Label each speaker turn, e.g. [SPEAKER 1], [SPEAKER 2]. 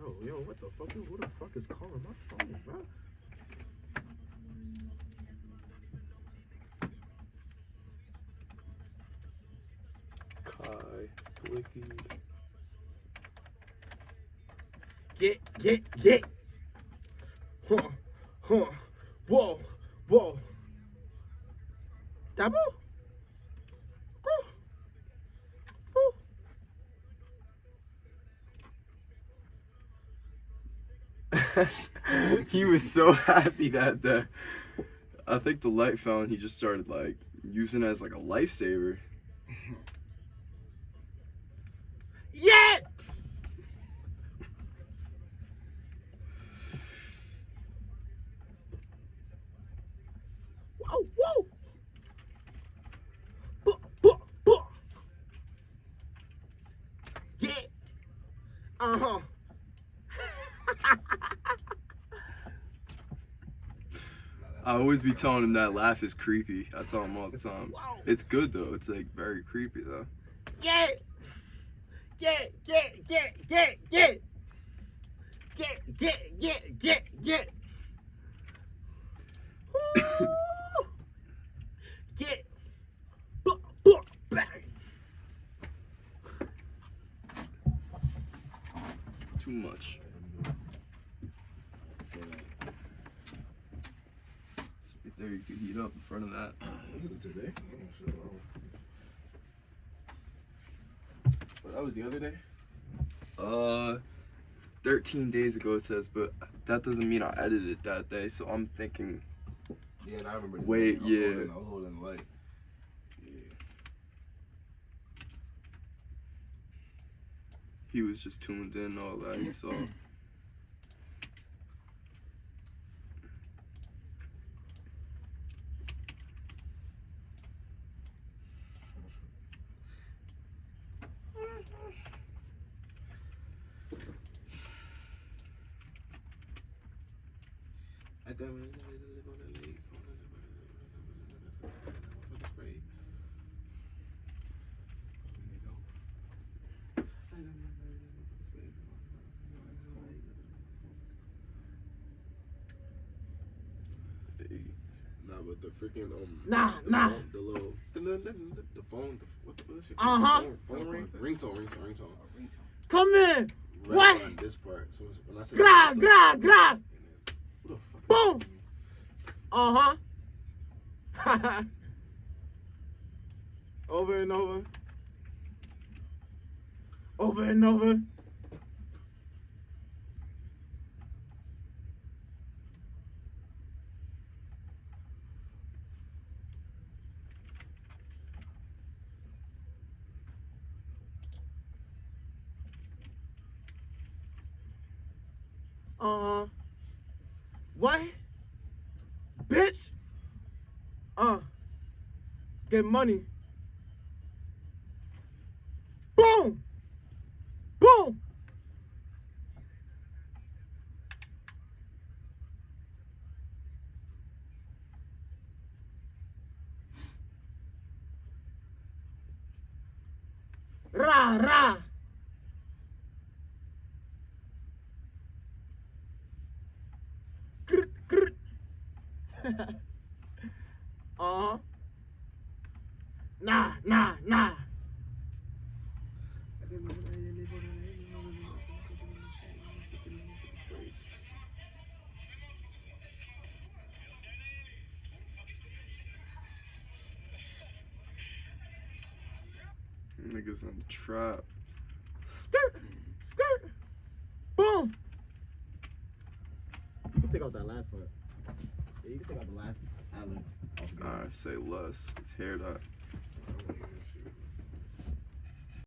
[SPEAKER 1] motherfucker. what the fuck is, who the fuck is calling my phone, bro?
[SPEAKER 2] Kai, Blicky.
[SPEAKER 1] Get, get, get. Huh, huh. Whoa, whoa. Double?
[SPEAKER 2] he was so happy that the I think the light found he just started like using it as like a lifesaver.
[SPEAKER 1] Yeah! Whoa, whoa! Uh-huh.
[SPEAKER 2] I always be telling him that laugh is creepy. I tell him all the time. It's good though. It's like very creepy though.
[SPEAKER 1] Yeah! Yeah, yeah, yeah, yeah, yeah! Yeah, yeah, yeah, yeah, yeah! Woo! Yeah! Bang!
[SPEAKER 2] Too much. Right there, you could heat up in front of that.
[SPEAKER 1] Was it today? But that was the other day?
[SPEAKER 2] Uh, 13 days ago it says, but that doesn't mean I edited that day. So I'm thinking,
[SPEAKER 1] Yeah, and I remember. the
[SPEAKER 2] Wait.
[SPEAKER 1] I was
[SPEAKER 2] yeah.
[SPEAKER 1] Holding, I was holding the light. Yeah.
[SPEAKER 2] he was just tuned in, all that. He saw.
[SPEAKER 1] Nah, but the freaking um.
[SPEAKER 3] Nah,
[SPEAKER 1] the
[SPEAKER 3] nah.
[SPEAKER 1] Phone, the little the phone. The, what the what is it?
[SPEAKER 3] Uh-huh.
[SPEAKER 1] Phone, phone ring. Ringtone. Ringtone. Ringtone.
[SPEAKER 3] Come in.
[SPEAKER 1] Right
[SPEAKER 3] What?
[SPEAKER 1] On this part. So when I said
[SPEAKER 3] Gra, gra, gra. Boom. Uh huh. over and over. Over and over. Uh huh. What? Bitch. Uh. Get money. Boom. Boom. Ra ra. Uh-huh. Nah, nah, nah.
[SPEAKER 2] Niggas in the trap.
[SPEAKER 3] Skirt, skirt. Boom. Can take out that last part. Yeah, you can take out the last eyelets.
[SPEAKER 2] Alright, say less. It's hair dot.